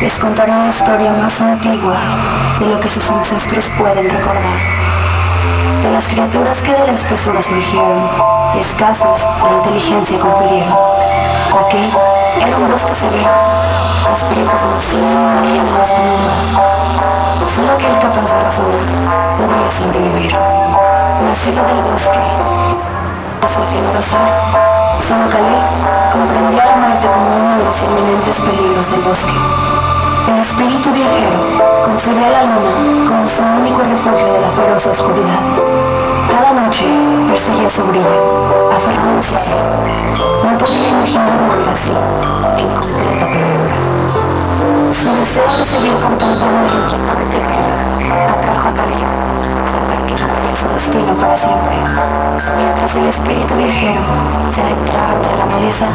les contaré una historia más antigua de lo que sus ancestros pueden recordar. De las criaturas que de la espesura surgieron, escasos la inteligencia confirieron. Aquel era un bosque severo, espíritus nacían y morían en las penumbras. Solo aquel capaz de razonar podría sobrevivir. Nacido del bosque, su efímero ser, San comprendía la muerte como uno de los inminentes peligros del bosque. El espíritu viajero concebía a la luna como su único refugio de la feroz oscuridad. Cada noche perseguía su brillo, aferrándose a él. No podía imaginar morir así, De seguir contemplando el inquietante atrajo a Cali, al lugar que cambiaría su destino para siempre. Mientras el espíritu viajero se adentraba entre la maleza,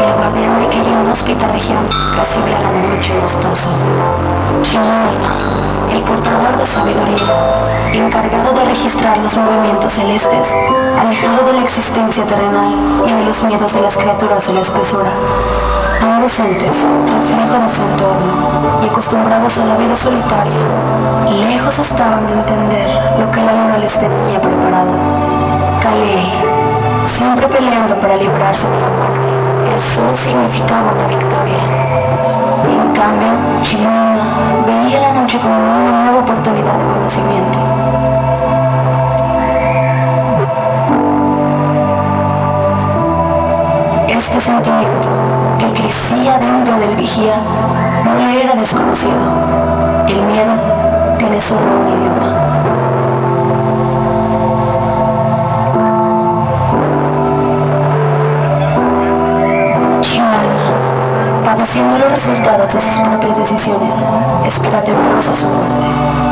el guardián de aquella inhóspita región recibía la noche gustosa. Chimalma, el portador de sabiduría, encargado de registrar los movimientos celestes, alejado de la existencia terrenal y de los miedos de las criaturas de la espesura. Ambos entes, reflejo de su entorno y acostumbrados a la vida solitaria, lejos estaban de entender lo que la luna les tenía preparado. Calé, siempre peleando para librarse de la muerte, el sol significaba una victoria. En cambio, Chimalma Este sentimiento que crecía dentro del vigía no le era desconocido. El miedo tiene solo un idioma. Chimalma, padeciendo los resultados de sus propias decisiones, espera temeroso su muerte.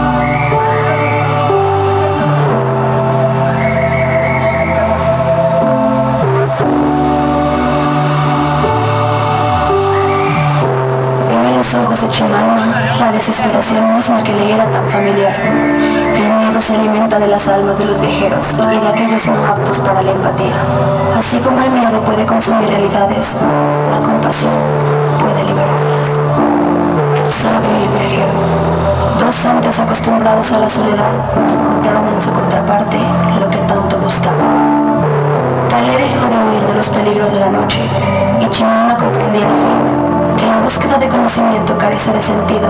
Desesperación misma que le era tan familiar. El miedo se alimenta de las almas de los viajeros y de aquellos no aptos para la empatía. Así como el miedo puede consumir realidades, la compasión puede liberarlas. El sabio y el viajero, dos entes acostumbrados a la soledad, encontraron en su contraparte lo que tanto buscaban. Calé dejó de huir de los peligros de la noche y Chimalma comprendía al fin la búsqueda de conocimiento carece de sentido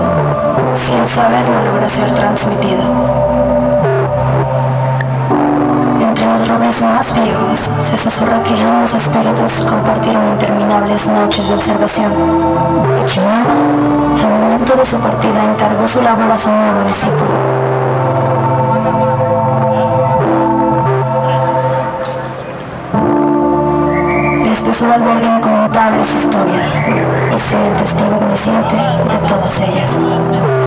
si el saber no logra ser transmitido. Entre los robles más viejos se susurra que ambos espíritus compartieron interminables noches de observación. Y Chimalma, al momento de su partida, encargó su labor a su nuevo discípulo. La espesura alberga incontables historias y soy el testigo omnisciente de todas ellas.